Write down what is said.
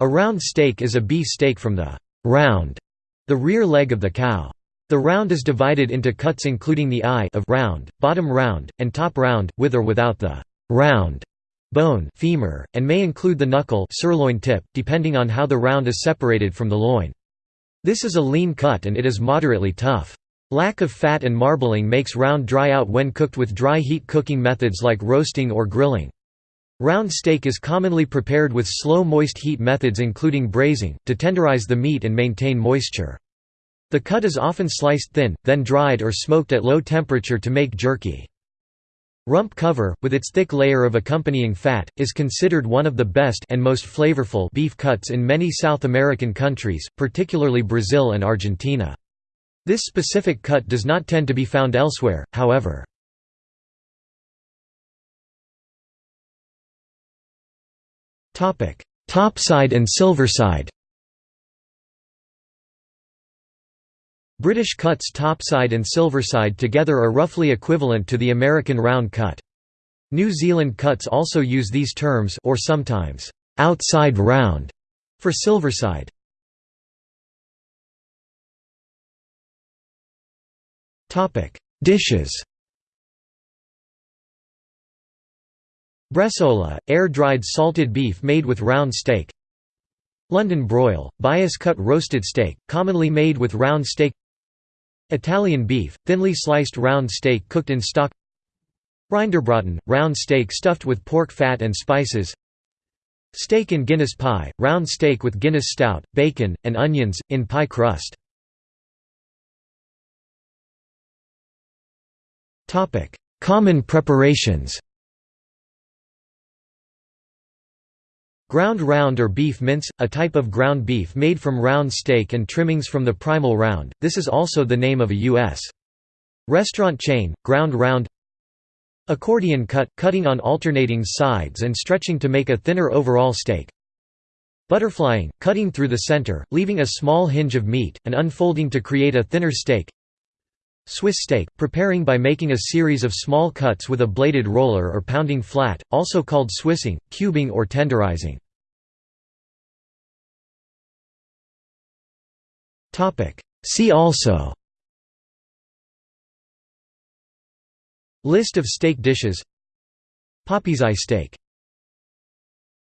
A round steak is a beef steak from the «round», the rear leg of the cow. The round is divided into cuts including the eye of round, bottom round, and top round, with or without the «round» bone femur, and may include the knuckle sirloin tip, depending on how the round is separated from the loin. This is a lean cut and it is moderately tough. Lack of fat and marbling makes round dry out when cooked with dry heat cooking methods like roasting or grilling. Round steak is commonly prepared with slow moist heat methods including braising, to tenderize the meat and maintain moisture. The cut is often sliced thin, then dried or smoked at low temperature to make jerky. Rump cover, with its thick layer of accompanying fat, is considered one of the best and most flavorful beef cuts in many South American countries, particularly Brazil and Argentina. This specific cut does not tend to be found elsewhere, however. Topside and silverside British cuts topside and silverside together are roughly equivalent to the American round cut. New Zealand cuts also use these terms or sometimes outside round for silverside. Topic: Dishes. Bresaola, air-dried salted beef made with round steak. London broil, bias-cut roasted steak, commonly made with round steak. Italian beef, thinly sliced round steak cooked in stock Rinderbraten, round steak stuffed with pork fat and spices Steak in Guinness pie, round steak with Guinness stout, bacon, and onions, in pie crust Common preparations Ground round or beef mince, a type of ground beef made from round steak and trimmings from the primal round, this is also the name of a U.S. restaurant chain, ground round Accordion cut, cutting on alternating sides and stretching to make a thinner overall steak Butterflying, cutting through the center, leaving a small hinge of meat, and unfolding to create a thinner steak Swiss steak, preparing by making a series of small cuts with a bladed roller or pounding flat, also called swissing, cubing or tenderizing. See also. List of steak dishes. Popeseye steak